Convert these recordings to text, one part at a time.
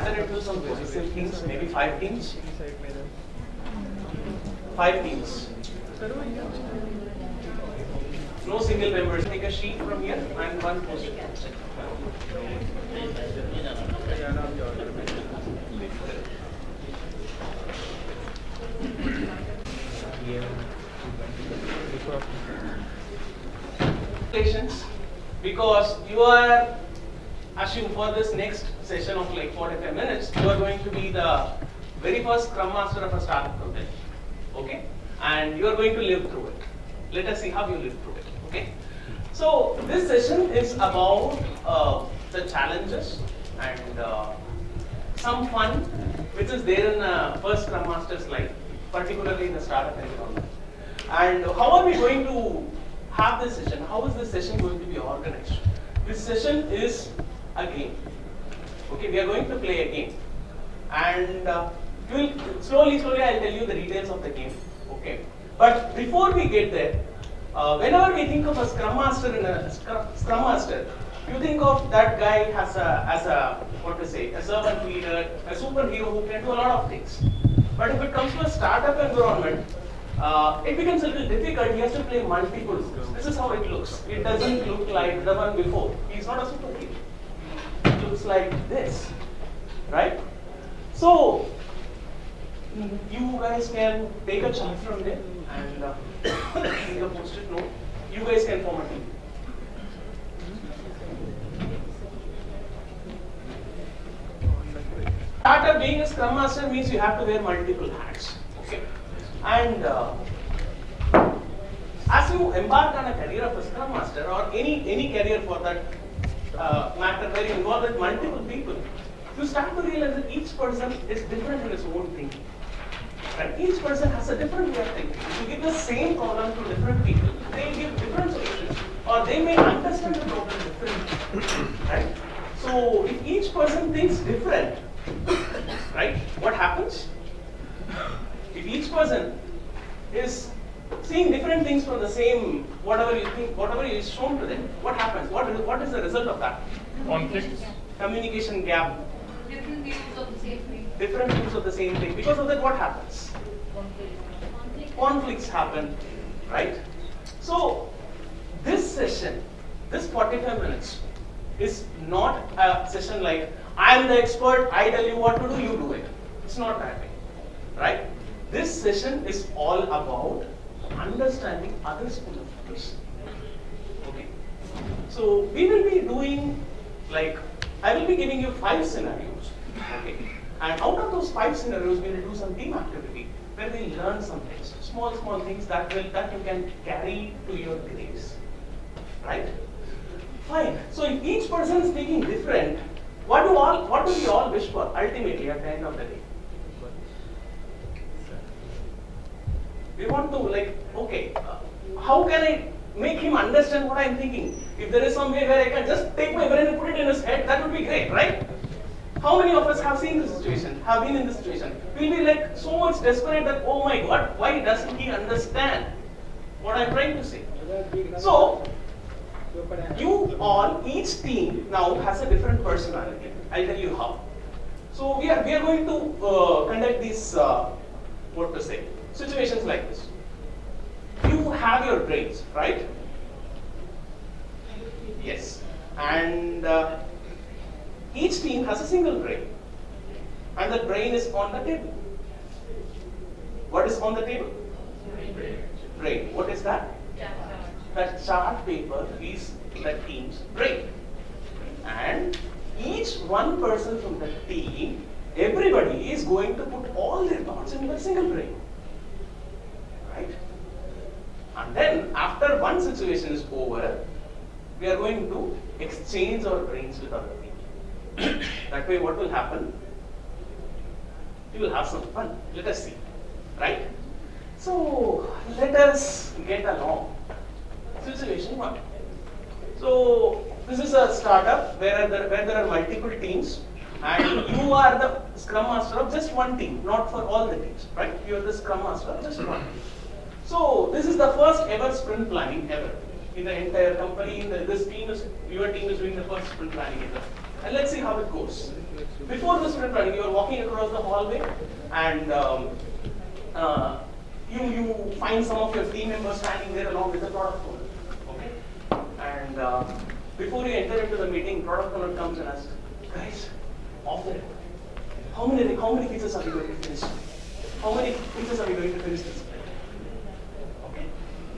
into some cohesive teams, maybe five teams. Five teams. No single members. Take a sheet from here and one post-it. Because you are assume for this next session of like 45 minutes, you are going to be the very first Scrum Master of a startup company. Okay? And you are going to live through it. Let us see how you live through it. Okay? So this session is about uh, the challenges and uh, some fun which is there in a first Scrum Master's life, particularly in the startup environment. And how are we going to have this session? How is this session going to be organized? This session is a game. Okay, we are going to play a game. And uh, we'll, slowly, slowly I'll tell you the details of the game. Okay. But before we get there, uh, whenever we think of a Scrum Master in a Scrum, Scrum Master, you think of that guy as a, as a, what to say, a servant leader, a superhero who can do a lot of things. But if it comes to a startup environment, uh, it becomes a little difficult. He has to play multiple roles. This is how it looks. It doesn't look like the one before. He's not a superhero. Looks like this, right? So you guys can take a chart from there and uh, take a post-it note. You guys can form a team. Startup being a Scrum Master means you have to wear multiple hats. Okay, and uh, as you embark on a career of a Scrum Master or any any career for that uh, matter where you involve with multiple people, you start to realize that each person is different in his own thinking. Right? Each person has a different way of thinking. If you give the same problem to different people, they give different solutions, or they may understand the problem differently. Right? So if each person thinks different, right, what happens? If each person is seeing different things from the same whatever you think, whatever is shown to them, what happens? What is, what is the result of that? Conflicts. Communication gap, Different views of the same thing. different views of the same thing. Because of that, what happens? Conflicts happen, right? So this session, this 45 minutes, is not a session like I am the expert, I tell you what to do, you do it. It's not that way, right? This session is all about understanding other school of thoughts. Okay. So we will be doing like I will be giving you five scenarios. Okay. And out of those five scenarios, we will do some team activity where we learn some things, small, small things that will that you can carry to your graves. Right? Fine. So if each person is thinking different, what do all what do we all wish for ultimately at the end of the day? We want to like, okay, uh, how can I make him understand what I'm thinking? If there is some way where I can just take my brain and put it in his head, that would be great, right? How many of us have seen this situation, have been in this situation? We'll be like so much desperate that, oh my god, why doesn't he understand what I'm trying to say? So, you all, each team now has a different personality. I'll tell you how. So we are we are going to uh, conduct this, uh, what to say situations like this. You have your brains, right? Yes, and uh, each team has a single brain, and the brain is on the table. What is on the table? Brain. What is that? that chart paper is the team's brain. And each one person from the team, everybody is going to put all their thoughts in the single brain. And then after one situation is over, we are going to exchange our brains with other people. that way what will happen? We will have some fun. Let us see. Right? So let us get along situation one. So this is a startup where there, where there are multiple teams and you are the scrum master of just one team, not for all the teams, right? You are the scrum master of just one. So this is the first ever sprint planning ever in the entire company. In the, this team is your team is doing the first sprint planning ever. and let's see how it goes. Before the sprint planning, you are walking across the hallway, and um, uh, you you find some of your team members standing there along with the product owner. Okay, and uh, before you enter into the meeting, product owner comes and asks, guys, off the how many how many features are we going to finish? How many features are we going to finish this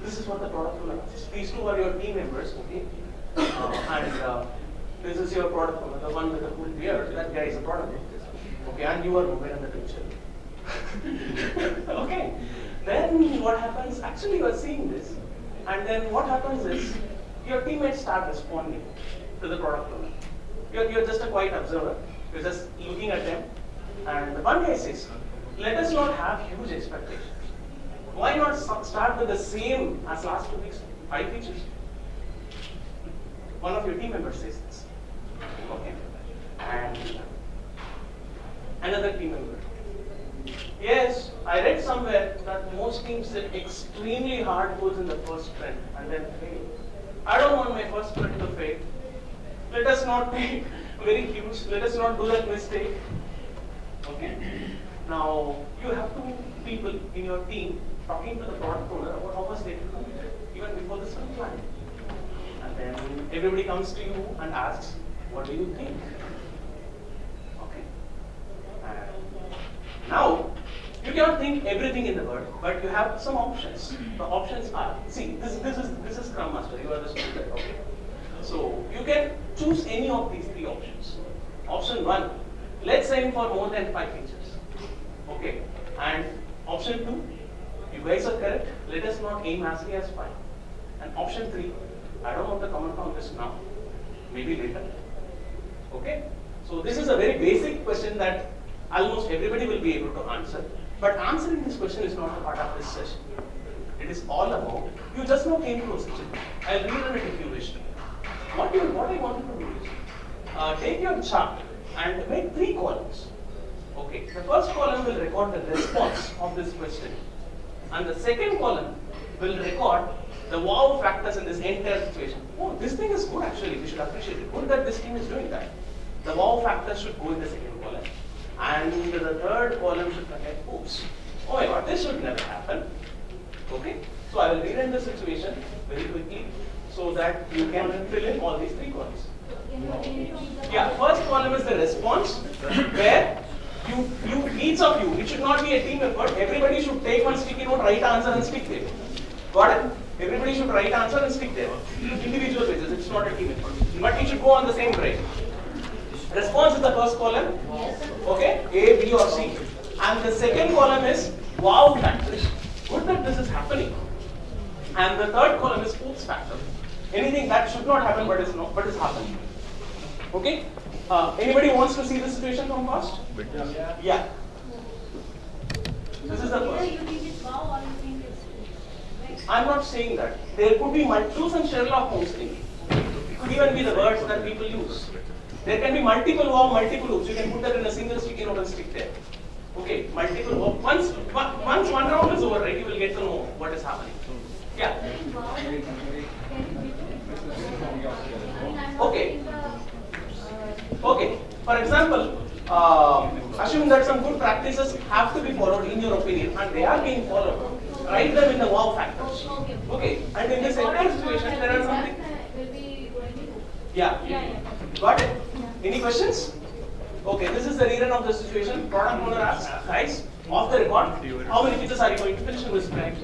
this is what the product owner asks. These two are your team members. Okay, uh, and uh, this is your product owner, the one with the cool beard. That guy is a product owner. Okay, and you are moving in the picture. okay, then what happens? Actually, you are seeing this, and then what happens is your teammates start responding to the product owner. You're, you're just a quiet observer. You're just looking at them, and one guy says, "Let us not have huge expectations. Why not start with the same as last two weeks, five features?" One of your team members says this. Okay, and another team member. Yes, I read somewhere that most teams set extremely hard goals in the first sprint and then fail. I don't want my first sprint to fail. Let us not be very huge. Let us not do that mistake. Okay? Now, you have two people in your team talking to the product owner about how much they will commit even before the sprint plan. And then everybody comes to you and asks, what do you think? Okay? And now, you cannot think everything in the world, but you have some options. The options are, see, this, this is this is Scrum Master, you are the student, okay? So you can choose any of these three options. Option one, let's aim for more than five features. Okay. And option two, guys are correct, let us not aim as high as five. And option three, I don't want to comment on this now, maybe later. Okay? So this is a very basic question that almost everybody will be able to answer. But answering this question is not a part of this session. It is all about, you just now came to a session. I'll rerun it if you wish. What, you, what I want you to do is, uh, take your chart and make three columns. Okay, the first column will record the response of this question. And the second column will record the wow factors in this entire situation. Oh, this thing is good actually, we should appreciate it. Good that this team is doing that. The wow factors should go in the second column. And the third column should contain, oops, oh my god, this should never happen. Okay, so I will rewrite the situation very quickly so that you can fill in all these three columns. Yeah, first column is the response where you, you, each of you, it should not be a team effort. Everybody should take one sticky note, write answer and stick there. Got it? Everybody should write answer and stick there. Individual pages, it's not a team effort. But it should go on the same drive. Response is the first column. Okay, A, B or C. And the second column is wow factor. Good that this is happening. And the third column is oops factor. Anything that should not happen but is not but is happening. Okay? Uh, anybody wants to see the situation from first? Yeah. This is the Either first. you think it's wow or you think it's right? I'm not saying that. There could be mul- choose some Sherlock Holmes thing. It could even be the words that people use. There can be multiple wow, multiple oops. You can put that in a single sticky note and stick there. Okay, multiple wow. Once one- once one round is over, right, you will get to know what is happening. Yeah. Wow, Okay. For example, um, assume that some good practices have to be followed in your opinion, and they are being followed. Write them in the wow factors. Okay. And in this entire situation, there are something. Yeah, yeah. Got it? Any questions? Okay, this is the rerun of the situation. Product owner asks, guys, off the record, how many features are you going to finish in this time?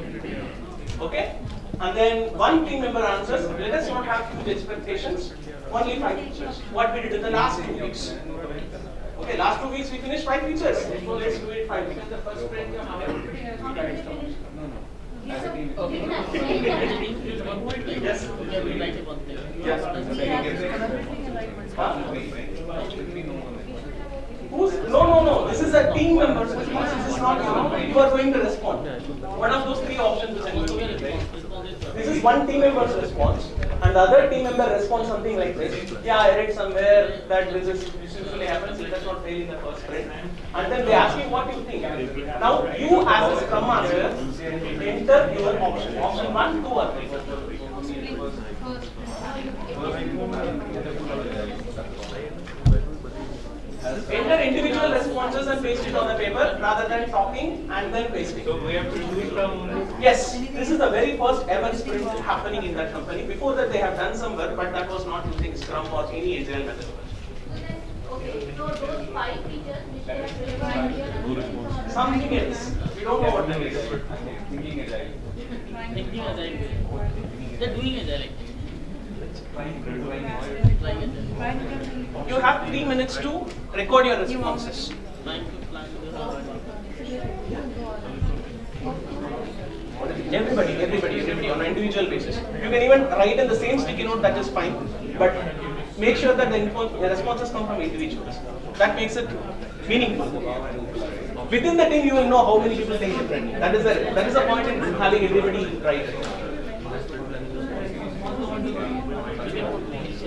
Okay? And then one team member answers, let us not have huge expectations, only five features. What we did in the last two weeks. Okay, last two weeks we finished five features. So let's do it five features. The first sprint, How many we finished? Yes, sir. Didn't I say that? Yes. Yes. Huh? Who's, no, no, no, this is a team members response, this is not you, you are going to respond. One of those three options which This is one team member's response, and the other team member responds something like this. Yeah, I read somewhere that this is, this usually happens, let us not fail in the first sprint. And then they ask you what you think. Now, you as a scrum master, enter your option, option one, two or three. Enter individual responses and paste it on the paper rather than talking and then pasting. So we have to do it from. Yes, this is the very first ever sprint happening in that company. Before that, they have done some work, but that was not using Scrum or any agile methodology. Okay, so those five features which they have. Something else, we don't know what that is. Thinking agile. Thinking agile. They're doing agile. You have three minutes to record your responses. Trying to plan the Everybody, everybody, everybody on an individual basis. You can even write in the same sticky note, that is fine. But make sure that the, responses come from individuals. That makes it meaningful. Within the team, you will know how many people think differently. That is the that is the point in having everybody write.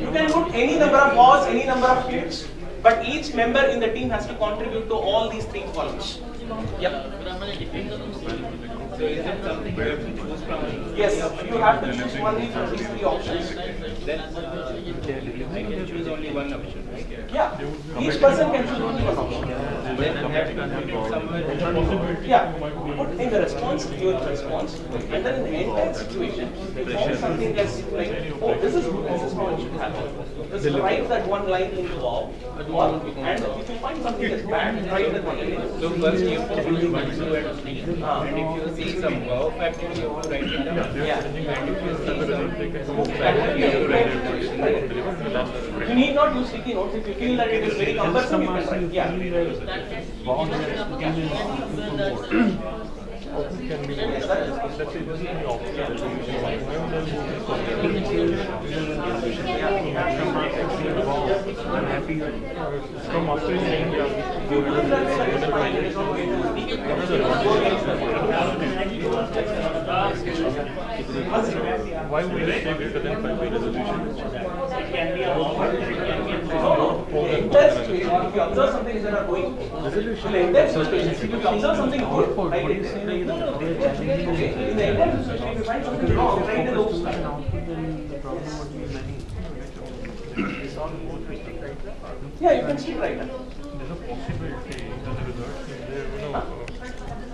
You can put any number of bars, any number of tweets, but each member in the team has to contribute to all these three columns. Yep. So is it something we have to choose from? Yes, you have to choose only from these three options. Then I can choose only one option, right? Yeah, each person can choose only one option. Then I have to contribute somewhere. Yeah, put in the response, your response, and then in the entire situation, you find something that's like, oh, this is good, this is how it should happen. Just write that one line into all, or, and if you find something that's bad, write that one line. So first you put one, two, and three. And if you see some wow factor, you have to write it down. Yeah. And if you see some hook factor, you have to write it down. You need not use sticky notes, if you feel that it is very cumbersome, you can write, yeah. Yes, that is I'm happy. From after saying why would it say greater than resolution? You observe something that are going, in the if you observe something in the if you something wrong. Yeah, you can still write. There's a possibility as a result, there, you know,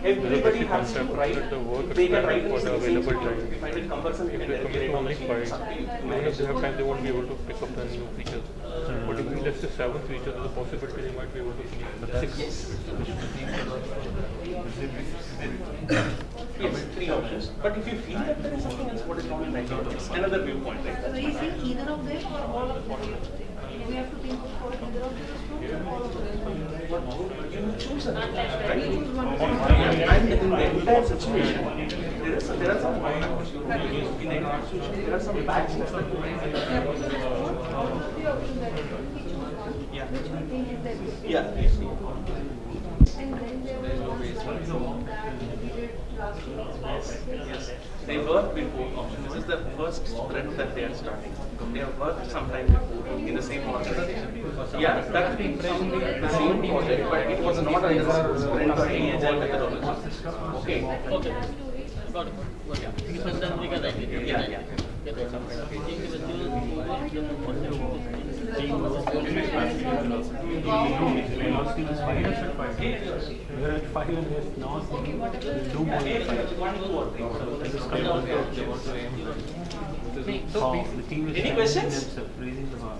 Everybody basic has to concept write, the work they can write for the in the same available time. If you find it cumbersome, you can they directly commit on the only five, It's up to you. even if they have time, they won't be able to pick up the new features. Hmm. But if we list the seven features, there's a possibility they might be able to pick six. Yes, three options. But if you feel that there is something else, what is wrong in writing, it's another viewpoint, right? So is it either of them or all of them? We have to think for either of these two or all of them? You choose a right? And in the entire situation, there is, there are some, in the entire there are some bad things that you write. The option that we work on, Yeah. which we think is that. Yeah. And then there was one that we did last week. Yes, they worked with both options. This is the first sprint that they are starting. They have worked sometime before in the same organization. Yeah, that the same project, but it was not under sprint or any agile methodology. Okay. Okay. Got it. Got it. So then we can write it. Yeah, yeah. Any questions? raising the bar.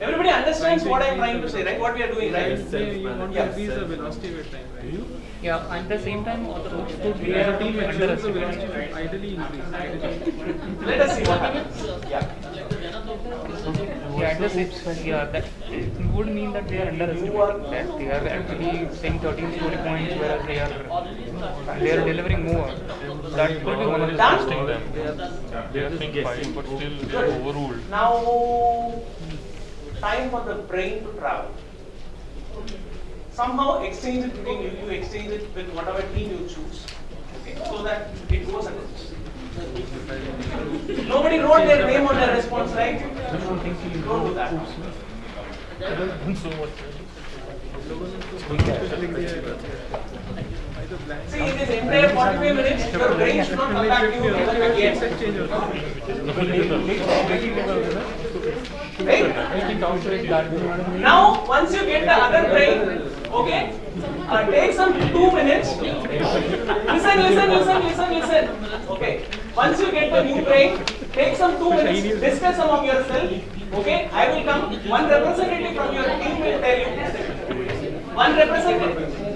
Everybody understands what I am trying to say, right? What we are doing, right? you want to Yeah. increase the velocity with time, right? Yeah, and at the same time, all the output we As are a team, under the velocity should ideally increase. Let us see what happens. Yeah. Yeah, at the same, yeah, that would mean that they are underestimating that they are actually saying 13 story points, whereas they are they are delivering more. That could be one of the Done? Testing them. They are saying five, but still they are overruled. Now, time for the brain to travel. Somehow exchange it between you, you exchange it with whatever team you choose. Okay, so that it goes against. Nobody wrote their name on their response, right? Don't do that. See, this entire 45 minutes, your brain should not come back to you again. Now, once you get the other brain, okay, uh, take some two minutes. Listen, listen, listen, listen, listen. Okay. Once you get the new brain, take some two minutes, discuss among yourself. Okay, I will come. One representative from your team will tell you. One representative.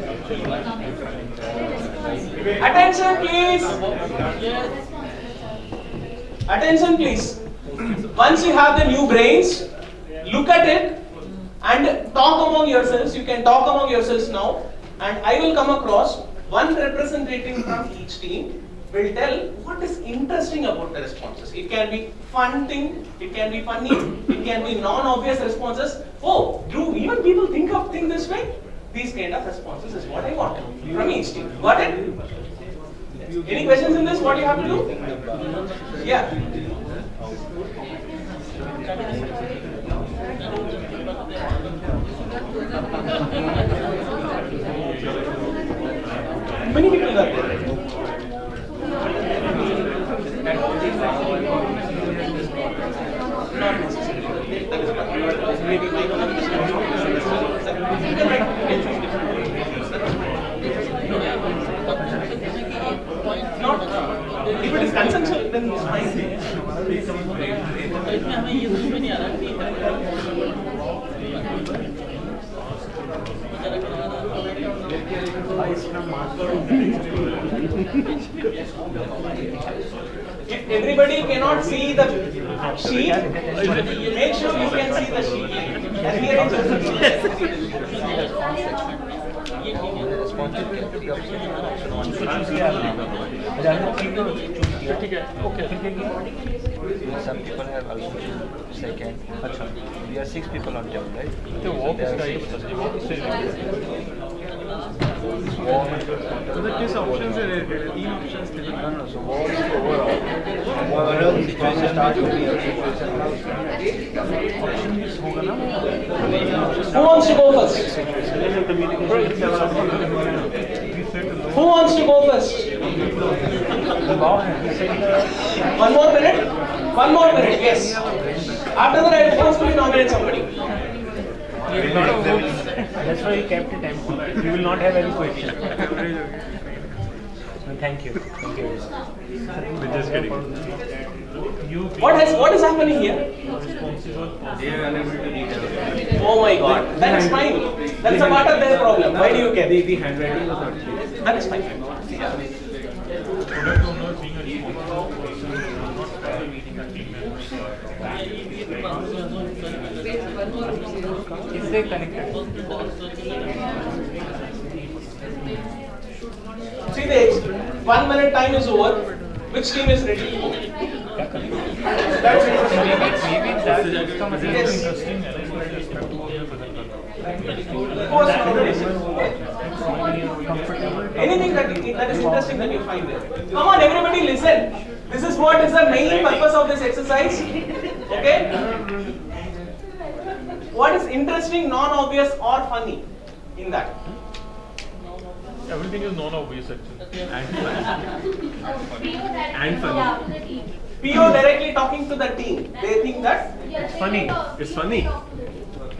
Attention, please. Attention, please. Once you have the new brains, look at it and talk among yourselves. You can talk among yourselves now, and I will come across one representative from each team will tell what is interesting about the responses. It can be fun thing, it can be funny, it can be non-obvious responses. Oh, do even people think of things this way? These kind of responses is what I want from each team. Got it? Any questions in this? What do you have to do? Yeah. Many people are there. Not necessarily. Maybe my if it is then if everybody cannot see the sheet, make sure you can see the sheet. Some people have also second. We are six people on table, right? The walk is So the kiss options are three options. No, no. So walk is overall. Overall situation start with the situation. Who wants to go first? Who wants to go first? One more minute? One more minute, yes. After that, I will forcefully nominate somebody. That's why you kept it empty. You will not have any question. Thank you. Thank you. We're just kidding. What has what is happening here? Oh my god, that is fine. That's a part of their problem. Why do you care? The, the handwriting was not. That is fine. Is they connected? See this. one minute time is over. Which team is ready? Anything that, that is interesting that you find there. Come on, everybody listen. This is what is the main purpose of this exercise. Okay? What is interesting, non-obvious or funny in that? Everything is non-obvious actually. And funny. And funny. PO directly talking to the team. They think that It's funny. It's funny.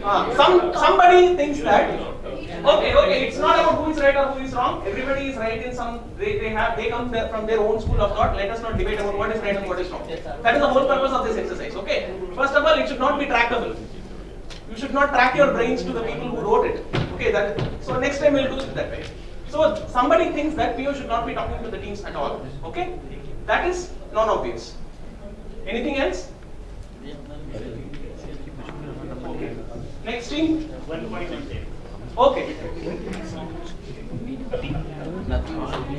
uh, some somebody thinks that okay, okay, it's not about who is right or who is wrong. Everybody is right in some. They, they have they come there from their own school of thought. Let us not debate about what is right and what is wrong. That is the whole purpose of this exercise. Okay. First of all, it should not be trackable. You should not track your brains to the people who wrote it. Okay. That so next time we'll do it that way. So somebody thinks that PO should not be talking to the teams at all. Okay. That is non-obvious. Anything else? Next team. Okay.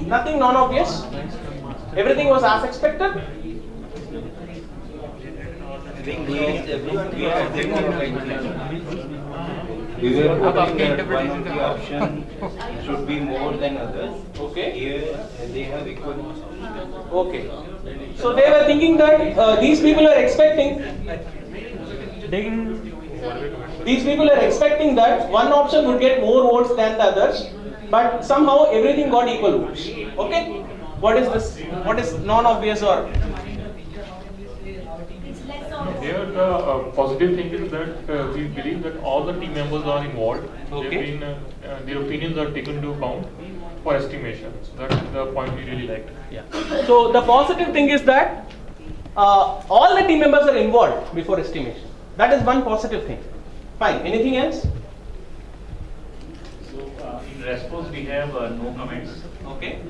Nothing non-obvious. Everything was as expected. We were hoping that one of the option should be more than others. Okay. Here, they have equal. Okay. So they were thinking that uh, these people are expecting. These people are expecting that one option would get more votes than the others, but somehow everything got equal votes. Okay. What is this? What is non-obvious or? It's less obvious. Here the uh, positive thing is that uh, we believe that all the team members are involved. Okay. Been, uh, uh, their opinions are taken into account for estimation. So that's the point we really liked. Yeah. So the positive thing is that uh, all the team members are involved before estimation. That is one positive thing. Fine. Anything else? So uh, in response, we have uh, no comments. Okay.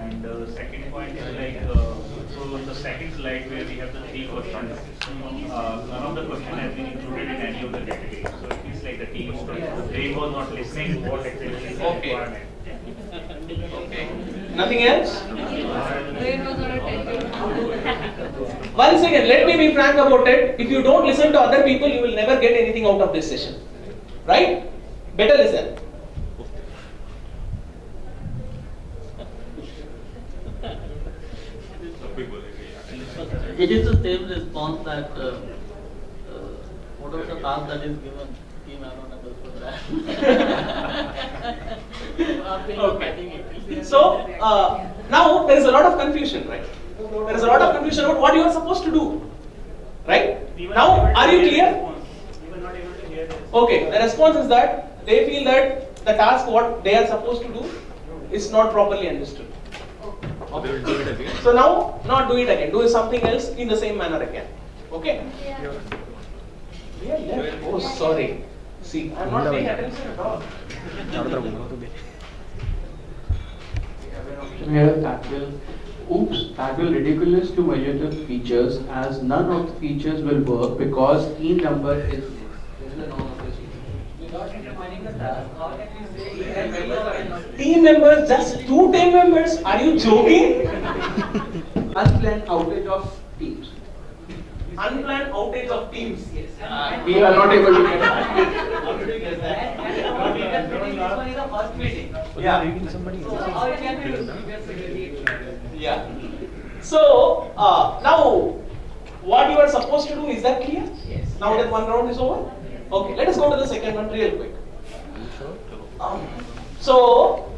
And uh, the second point is like, so on the second slide where we have the three questions, uh, none of the question has been included in any of the categories. So it is like the team, they was not listening what actually is the Okay. requirement. Okay. Nothing else? Brain was not attending. Once again, let me be frank about it. If you don't listen to other people, you will never get anything out of this session. Right? Better listen. It is the same response that, uh, uh, whatever the task that is given, team I don't understand that. Okay. So, uh, now there is a lot of confusion, right? There is a lot of confusion about what you are supposed to do. Right? Now, are you clear? We were not able to hear this. Okay, the response is that they feel that the task what they are supposed to do is not properly understood. So now, not do it again, do something else in the same manner again. Okay? We are left. Oh, sorry. See, I'm not paying attention at all. Here that will, oops, that will ridiculous to measure the features as none of the features will work because key number is. Team members, just two team members? Are you joking? Unplanned outage of teams. Unplanned outage of teams. Yes. We are not able to get. Yeah. Yeah. So uh, now, what you are supposed to do is that clear? Yes. Now that one round is over. Okay. Let us go to the second one real quick. Um, so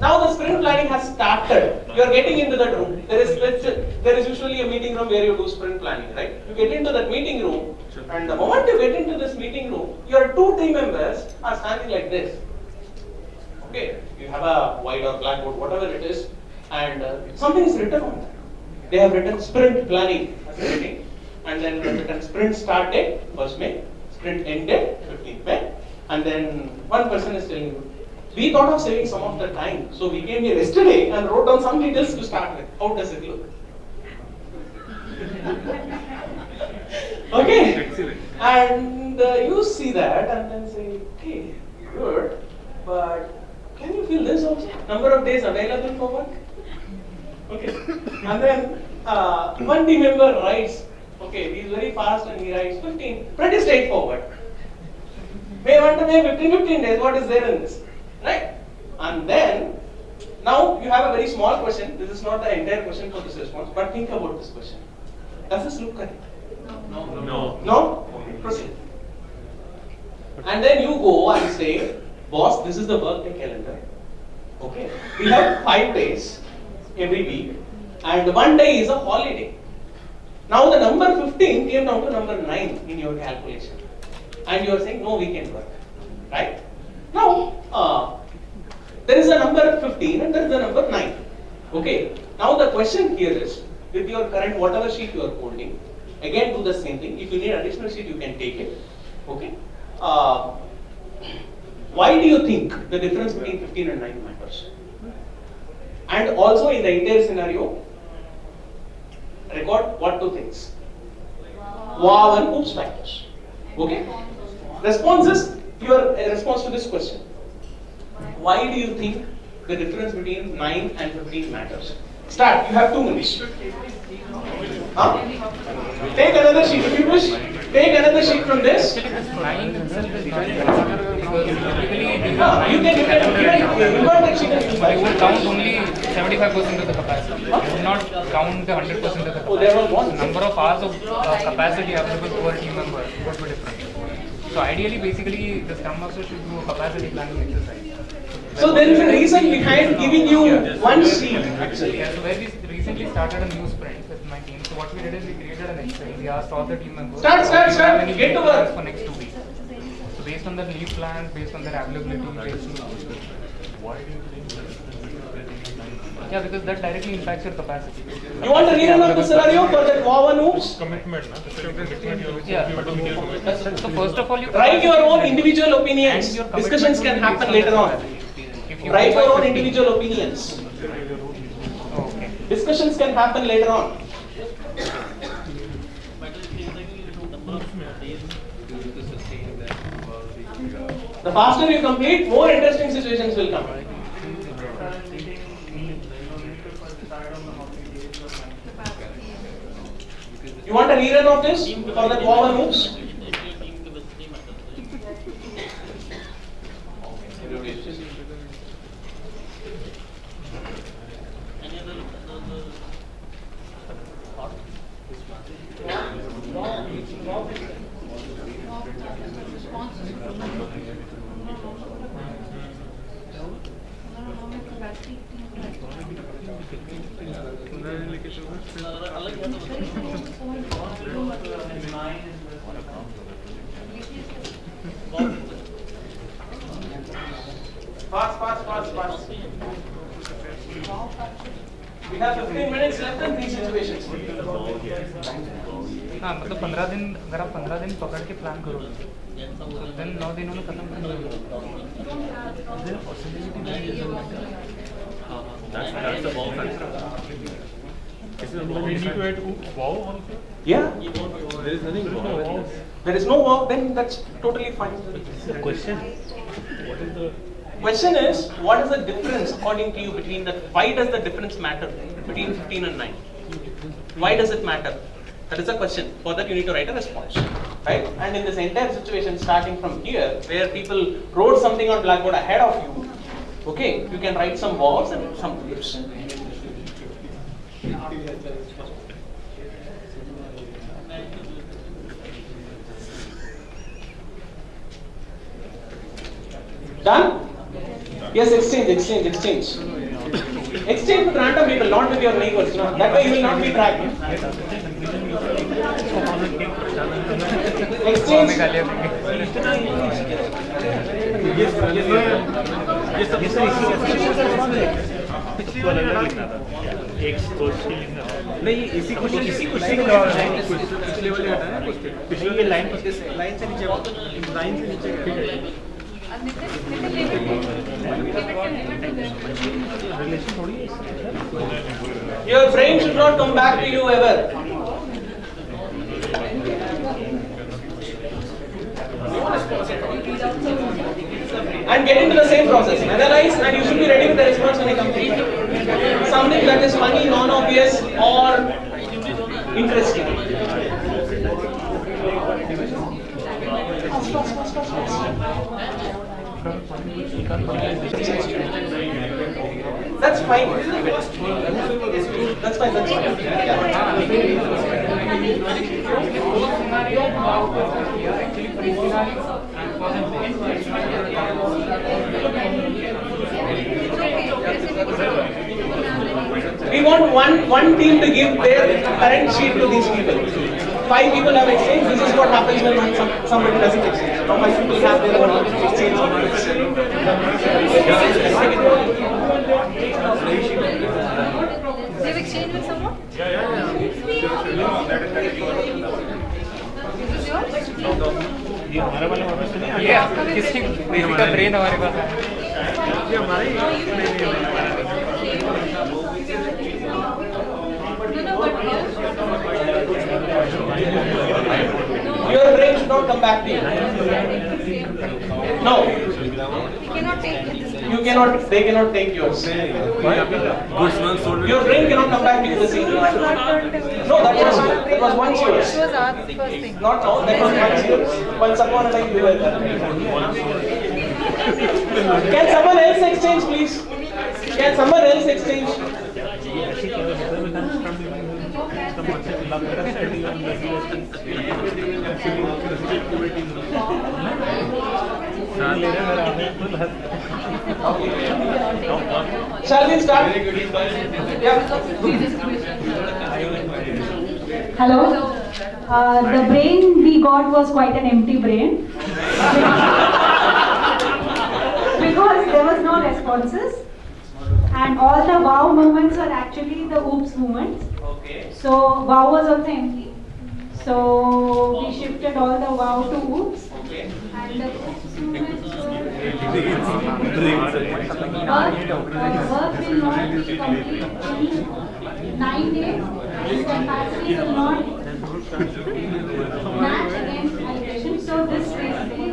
now the sprint planning has started. You are getting into that room. There is there is usually a meeting room where you do sprint planning, right? You get into that meeting room, and the moment you get into this meeting room, your two team members are standing like this. Okay, you have a white or blackboard, whatever it is, and uh, something is written on that. They have written sprint planning as heading, and then written sprint start date, first May, sprint end date, 15th May, and then one person is telling you, we thought of saving some of the time, so we came here yesterday and wrote down some details to start with. How does it look? okay, Excellent. and uh, you see that and then say, okay, good, but can you fill this also? Number of days available for work? Okay. And then uh, one team member writes, okay, he's very fast and he writes 15. Pretty straightforward. May 1 to May 15, 15 days, what is there in this? Right? And then, now you have a very small question. This is not the entire question for this response, but think about this question. Does this look correct? No. No. No? Proceed. And then you go and say, boss, this is the workday calendar. Okay. We have five days every week, and one day is a holiday. Now the number 15 came down to number 9 in your calculation. And you are saying no weekend work. Right? Now, uh, there is a number 15 and there is a number 9. Okay. Now the question here is, with your current whatever sheet you are holding, again do the same thing. If you need additional sheet, you can take it. Okay. Uh, why do you think the difference between 15 and 9 matters? And also in the entire scenario, record what two things? Wow and oops factors. Okay? Response is your uh, response to this question. Why do you think the difference between 9 and 15 matters? Start. You have two minutes. Huh? Take another sheet. If you wish, take another sheet from this. Nine itself is not correct because typically we Huh, have you can, can, you can, you can take sheet and you would count only 75% of the capacity. You would not count the 100% of the capacity. Oh, there was one. Number of hours of uh, capacity available per team member would be different. So ideally, basically, the Scrum Master should do a capacity planning exercise. So there is a reason behind giving you one sheet actually. Yeah, so where we recently started a new sprint with my my team. So what we did is we created an Excel. We asked all the team members. Start, start, you start. have any Get to leave work." For next two weeks. So based on the leave plans, based on their availability, based on. Yeah, because that directly impacts your capacity. You want a rerun of the scenario for that wow and oops? Commitment, na? That's a commitment you have- Yeah. you have to meet your commitment. So first of all, you Write your own individual opinions. And your commitment Discussions can happen later on. you Write your own individual opinions. Okay. Discussions can happen later on. The faster you complete, more interesting situations will come. You want a rerun of this? For that wow and We have 15 minutes left in these situations. हाँ मतलब पंद्रह दिन अगर आप पंद्रह दिन पकड़ के प्लान करो तो दिन नौ दिनों में खत्म कर दोगे That's, that's the wow factor. We need to add wow also. Yeah. There is nothing wow. There is no wow, then that's totally fine. Question, Question is, what is the difference according to you between the, why does the difference matter between 15 and 9? Why does it matter? That is the question. For that you need to write a response. Right? And in this entire situation, starting from here, where people wrote something on blackboard ahead of you, okay, you can write some wows and some oops. Done? Yes, exchange, exchange, exchange. Exchange with random people, not with your neighbors. No? That way you will not be tracked. Exchange. नहीं इसी इसी line से नीचे Your brain should not come back to you ever. And get into the same process. Analyze and you should be ready with the response when I complete. Something that is funny, non-obvious or interesting. That's fine. That's fine, that's fine. We want one, one team to give their current sheet to these people. Five people have exchanged, this is what happens when some, somebody doesn't exchange. Now five people have their own exchange. They've exchanged with someone? Yeah, yeah? ये हमारा वाला वापस तो नहीं आ गया आपका किसी किसी का ब्रेन हमारे पास है ये हमारा ही should not come back to you. No, we cannot take you cannot, they cannot take yours. Your brain cannot come back to you the same. No, that was, that was once yours. It was our first thing. Not now, that was once yours. Once upon a time you were there. Can someone else exchange please? Can someone else exchange? Shall we start? Yeah. Hello. Uh, the brain we got was quite an empty brain. because there was no responses. And all the wow moments were actually the oops moments. Okay. So wow was also empty. So we shifted all the wow to oops. Okay. And the oops moments work, uh, work will not be complete in nine days. This capacity will not match against allocation. So this basically,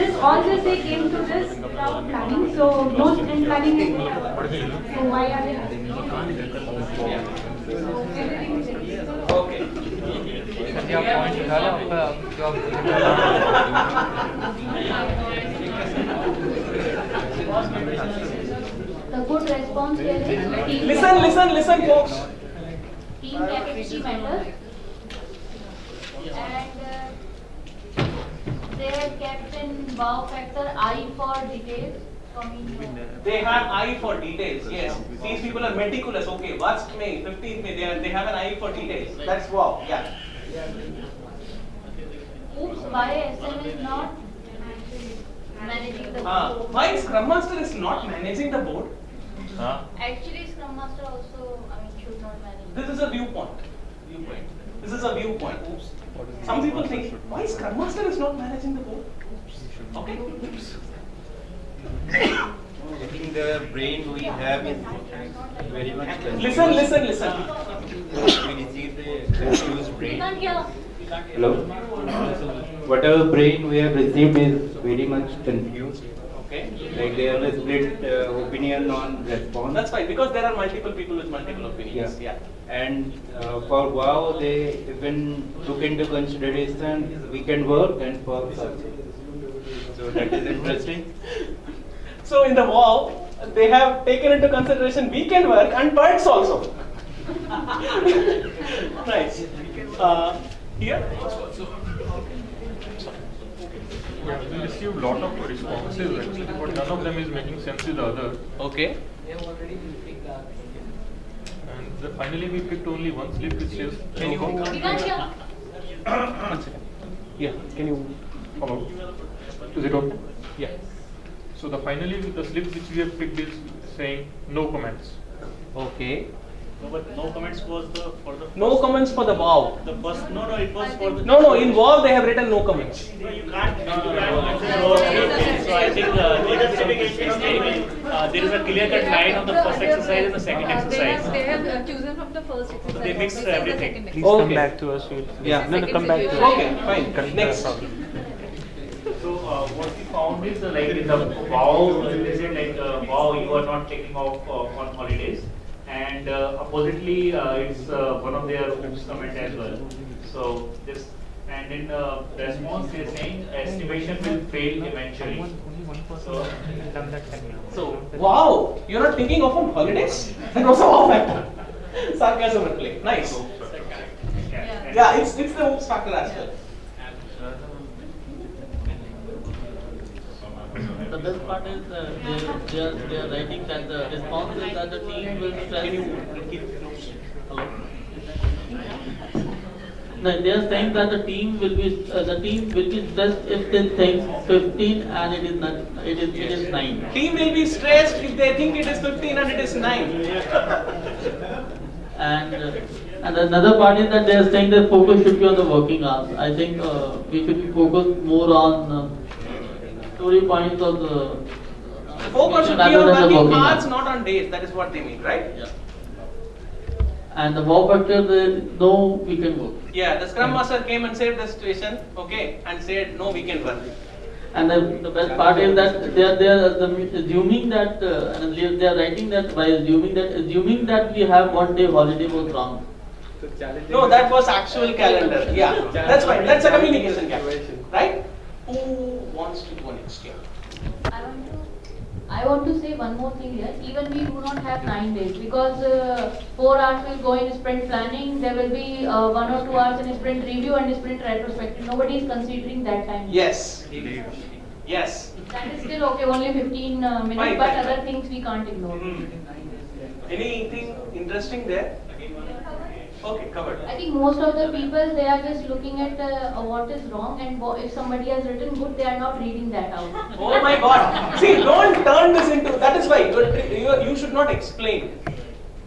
this all this they came to this without planning. So no sprint planning is. So why are they? So everything is ready. Okay. Sir या point निकाला आपका जो The good response here is team. Listen, listen, listen, folks. Team capacity matters. And uh, they have kept in wow factor I for details. Coming They have eye for details. Yes, these people are meticulous. Okay, first May, 15th May, they, are, they have an eye for details. That's wow. Yeah. Oops, why SM is not managing the Uh, board? why Scrum Master is not managing the board? Actually, Scrum Master also, I mean, should not manage. This is a viewpoint. Viewpoint. This is a viewpoint. Oops. Some people think why Scrum Master is not managing the board? Okay. Oops. I think the brain we have is very much confused. Listen, listen, listen. We receive the confused brain. Hello? Whatever brain we have received is very much confused. Okay. Like they have a split uh, opinion on response. That's fine because there are multiple people with multiple opinions. Yeah. And uh, for WoW, they even took into consideration weekend work and perks also. So that is interesting. So in the WoW, they have taken into consideration weekend work and perks also. nice. Uh, here? Yeah, we received lot of responses actually, but none of them is making sense to the other. Okay. And the, And finally we picked only one slip which says. Can you- We can't. One second. Yeah, can you? Hello. Is it okay? Yeah. So the finally the slip which we have picked is saying no comments. Okay. No, but no comments was the, for the. No comments for the WoW. The first, no, no, it was for the. No, no, in WoW they have written no comments. No, you can't, you can't. Okay, So I think uh, leader certification is stating, uh, there is a clear cut line of the first exercise and the second exercise. They have uh, chosen from the first exercise. They mixed also, the everything. Please Okay. come back to us. We'll, Yeah. No, no, come back to us. Okay, fine. Correct Next. Problem. So uh, what we found is uh, like in the wow, they said like uh, wow, you are not taking off uh, on holidays, and uh, oppositely uh, it's uh, one of their oops comment as well. So this and in uh, response they're saying estimation will fail eventually. So done that time. So, wow, you're not taking off on holidays? That was a wow factor. Sarcasm at play. Nice. yeah, Yeah, it's, it's the oops factor as well. The best part is uh, they, they, are, they are writing that the response is that the team will stress. No, they are saying that the team will be uh, the team will be stressed if they think 15 and it is not it is it is 9. Team will be stressed if they think it is 15 and it is 9. And uh, and another part is that they are saying that focus should be on the working hours. I think uh, we should be focused more on uh, story points of the Focus should be rather on the working working hours, hours. not on days. That is what they mean, right? Yeah. And the wow factor, there is no can work. Yeah, the Scrum Master came and saved the situation, okay, and said no we can work. And the, the best part is that they are, they are assuming that, uh, and they they are writing that by assuming that, assuming that we have one day holiday was wrong. No, that was actual calendar. Yeah, that's fine. That's a communication gap, right? Who wants to go next year? I want to, I want to say one more thing here. Even we do not have nine days because uh, four hours will go in sprint planning. There will be uh, one or two hours in sprint review and sprint retrospective. Nobody is considering that time. Yes. Yes. That is still okay. Only 15 uh, minutes, Fine, but fine, other fine. things we can't ignore. Anything interesting there? Okay, covered. I think most of the people, they are just looking at uh, what is wrong and if somebody has written good, they are not reading that out. Oh my god. See, don't turn this into, that is why you, you, you should not explain.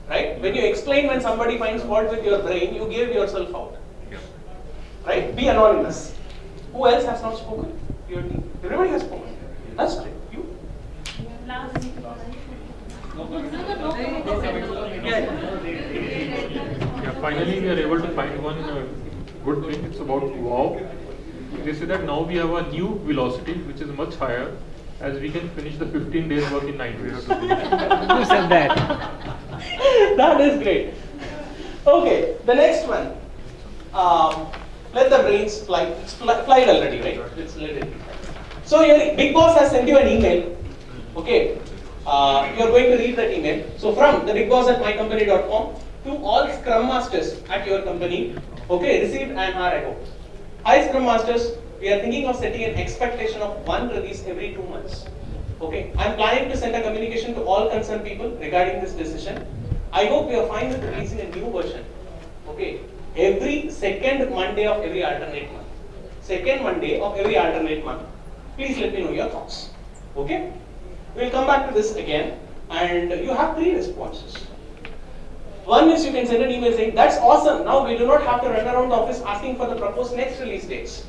Right? When you explain when somebody finds fault with your brain, you give yourself out. Right? Be anonymous. Who else has not spoken? Your team. Everybody has spoken. That's great. You? Yeah, finally we are able to find one uh, good thing. It's about wow. They say that now we have a new velocity which is much higher as we can finish the 15 days work in 9 days. Who said that? that is great. Okay, the next one. Um, let the brains fly. It's fly, flight already, right? It's let it. So your big boss has sent you an email. Okay, uh, you're going to read that email. So from the big boss at mycompany.com to all Scrum Masters at your company. Okay, received an hour ago. Hi Scrum Masters, we are thinking of setting an expectation of one release every two months. Okay, I'm planning to send a communication to all concerned people regarding this decision. I hope you are fine with releasing a new version. Okay, every second Monday of every alternate month. Second Monday of every alternate month. Please let me know your thoughts. Okay, we'll come back to this again, and you have three responses. One is you can send an email saying, that's awesome, now we do not have to run around the office asking for the proposed next release dates.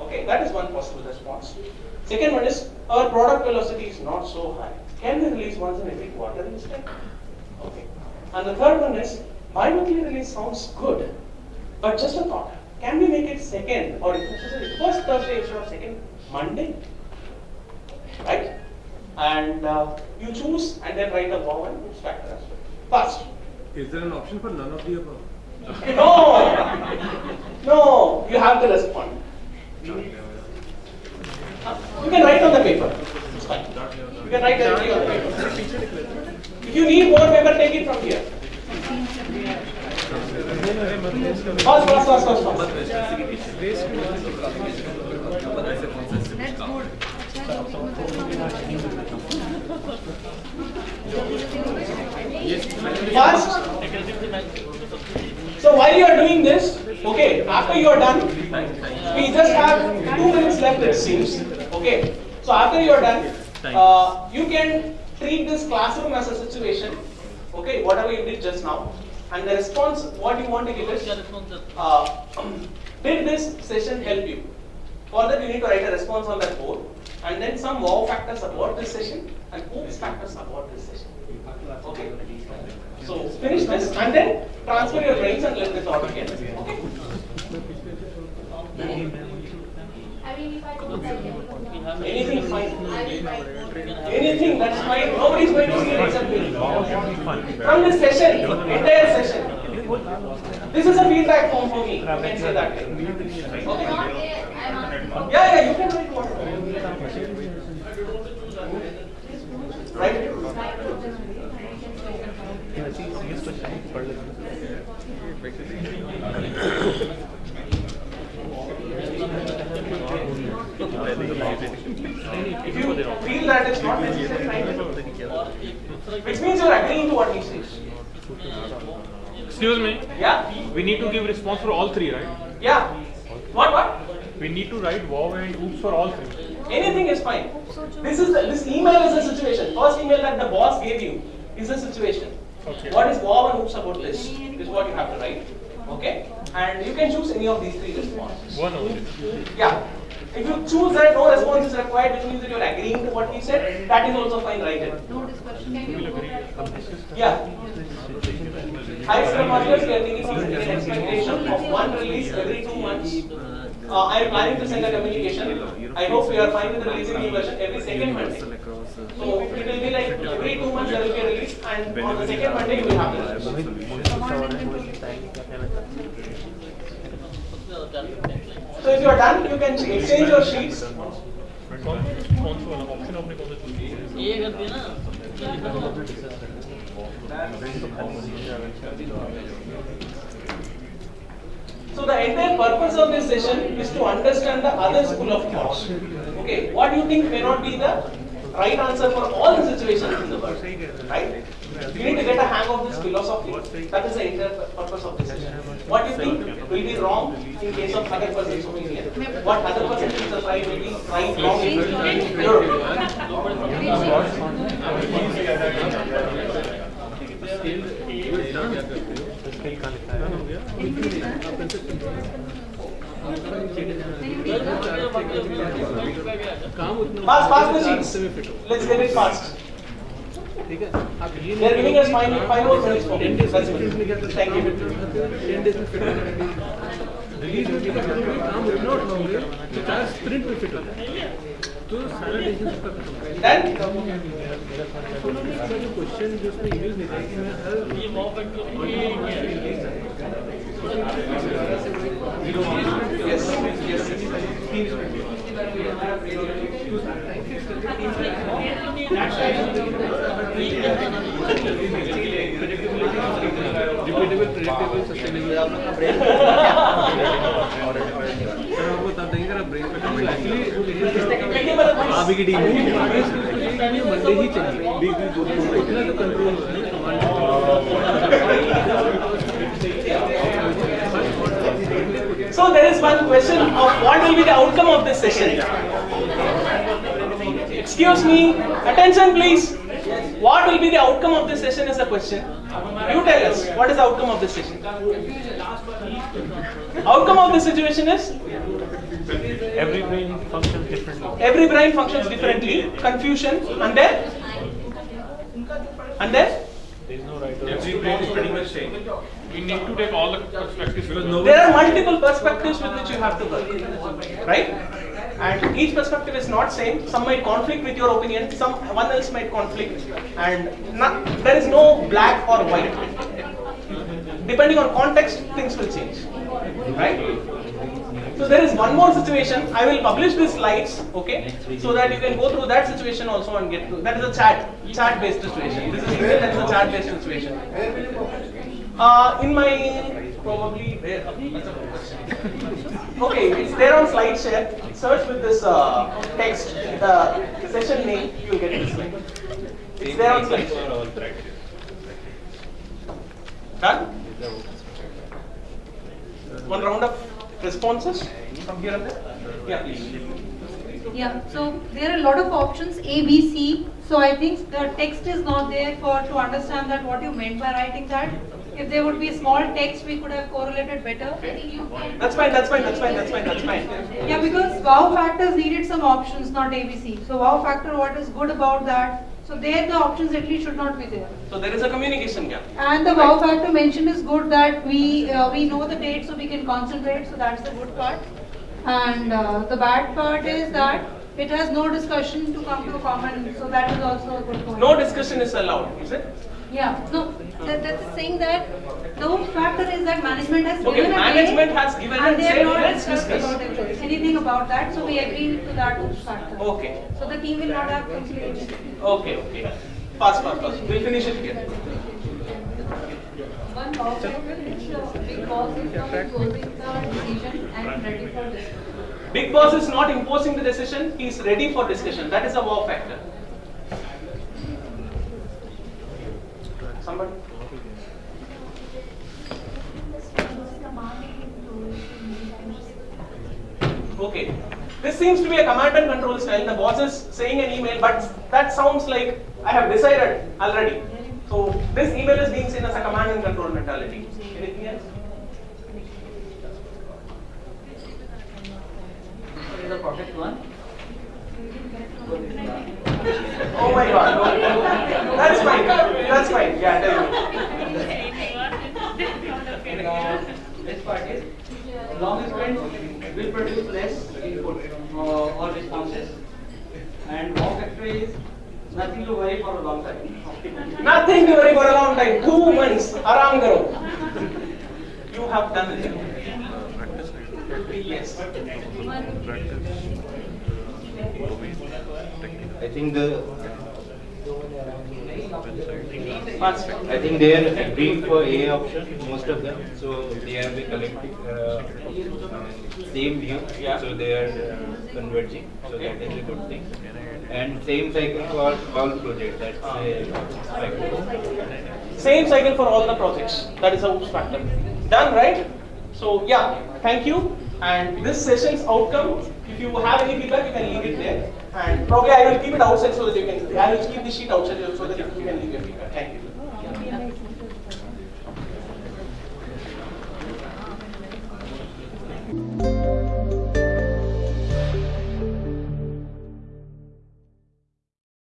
Okay, that is one possible response. Second one is, our product velocity is not so high. Can we release once in every quarter instead? Okay. And the third one is, bi-monthly release sounds good, but just a thought, can we make it second or first Thursday instead of second Monday? Right? And uh, you choose and then write a wow and factor as well. Fast. Is there an option for none of the above? No! No, you have to respond. You can write on the paper. It's fine. You can write directly on the paper. If you need more paper, take it from here. Fast, fast, fast, fast, fast. Fast. So while you are doing this, okay, after you are done, we just have two minutes left it seems. Okay, so after you are done, uh, you can treat this classroom as a situation, okay, whatever you did just now. And the response, what you want to give is, uh, did this session help you? For that, you need to write a response on that board, and then some wow factors about this session, and oops factors about this session. Okay. So finish this, and then transfer your brains and let this out again. Okay. Anything fine. Anything, that's fine. Nobody's going to see it except me. From this session, entire session. This is a feedback form for me. You can say that. Okay. Yeah, yeah, you can write whatever. Right? If you feel that it's not necessary. Which means you're agreeing to what he says. Excuse me. Yeah? We need to give response for all three, right? Yeah. What, what? We need to write wow and oops for all three. Anything is fine. This is the, this email is a situation. First email that the boss gave you is a situation. Okay. What is wow and oops about this is what you have to write. Okay? And you can choose any of these three responses. One only. Yeah. If you choose that no response is required, which means that you're agreeing to what he said, that is also fine, write it. No discussion. Can you go back? Yeah. Hi, Scrum Masters, we are thinking of setting an expectation of one release every two months. Uh, I am planning to send a communication. I hope we are fine with releasing new version every second Monday. So it will be like every two months there will be a release, and on the second Monday you will have the release. So if you are done, you can exchange your sheets. कौन कौन सा वाला option आपने कौन सा choose किया ये कर दिया ना so the entire purpose of this session is to understand the other school of thought. Okay, what do you think may not be the right answer for all the situations in the world. Right? You need to get a hang of this philosophy. That is the entire purpose of this session. What you think will be wrong in case of other person's opinion. What other person thinks is right will be right, wrong in your opinion. Fast, fast machines. Let's get it fast. ठीक है? आप ये नहीं giving us five five और minutes for 10 days thank you 10 days में fit release होगी काम note होंगे तो चार स्प्रिंट में फिट होता है तो सारा डिसीज़न उसका खत्म डन तो क्वेश्चन जो उसमें यूज़ नहीं था कि मैं हर ये mock and repeatable predictable sustainable sir आपको तब देंगे अगर ब्रेन पे एक्चुअली आप की टीम मंडे ही चाहिए control So there is one question of what will be the outcome of this session. Excuse me, attention please. What will be the outcome of this session is the question. You tell us, what is the outcome of this session? Outcome of this situation is Every brain functions differently. every brain functions differently, confusion, and then? And then? there is no right to Every brain is pretty much same. We need to take all the perspectives There are multiple perspectives with which you have to work, right? And each perspective is not same. Some might conflict with your opinion. Some, someone else might conflict, and not, there is no black or white. Depending on context, things will change, right? So there is one more situation. I will publish these slides, okay, so that you can go through that situation also and get through. That is a chat, chat-based situation. This is email. That is a chat-based situation. Uh, in my probably question. Okay, it's there on slide share. Search with this uh, text, the session name, you will get this slide. It's there on slide share. Done? One round of responses from here and there? Yeah, please. Yeah, so there are a lot of options A, B, C. So I think the text is not there for to understand that what you meant by writing that. If there would be a small text, we could have correlated better. That's fine, that's fine, that's fine, that's fine, that's fine. Yeah, because wow factors needed some options, not ABC. So wow factor, what is good about that? So there the options at least should not be there. So there is a communication gap. And the wow factor mentioned is good that we uh, we know the date so we can concentrate. So that's the good part. And uh, the bad part is that it has no discussion to come to a common. So that is also a good point. No discussion is allowed, is it? Yeah, no, that, that's saying that the whole factor is that management has Okay, given management has given and and they have not "Let's discussed discuss." about it, anything about that. So we agree to that factor. Okay, So the team will not have complete. okay, okay. Pass, pass, pass. We'll finish it here. One factor big boss is not imposing the decision and ready for discussion. Big boss is not imposing the decision, he is ready for discussion. That is a wow factor. Somebody? Okay. This seems to be a command and control style. The boss is saying an email, but that sounds like I have decided already. So this email is being seen as a command and control mentality. Anything else? is the project one. Oh my god. That's fine. That's fine. Yeah, me. Uh, This part is long sprint will produce less input uh, or responses, and wow factor is nothing to worry for a long time. Nothing to worry for a long time. Two months. Aram karo. You have done it. Yes. I think the I think they are agreeing for A option, most of them, so they have a collective, uh, same view, so they are uh, converging, so that is a good thing. And same cycle for all projects, that's cycle. Same cycle for all the projects. That is a oops factor. Done, right? So yeah, thank you. And this session's outcome, if you have any feedback, you can leave it there. Probably I will keep it outside so that you can, I will keep the sheet outside so that you can leave your feedback. Thank you.